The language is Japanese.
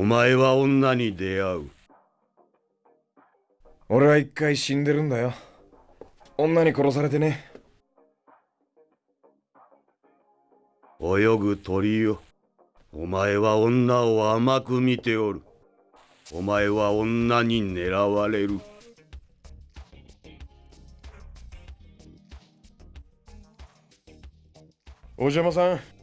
お前は女に出会う。俺は一回死んでるんだよ。女に殺されてね。泳ぐ鳥よ。お前は女を甘く見ておる。お前は女に狙われる。お邪魔さん。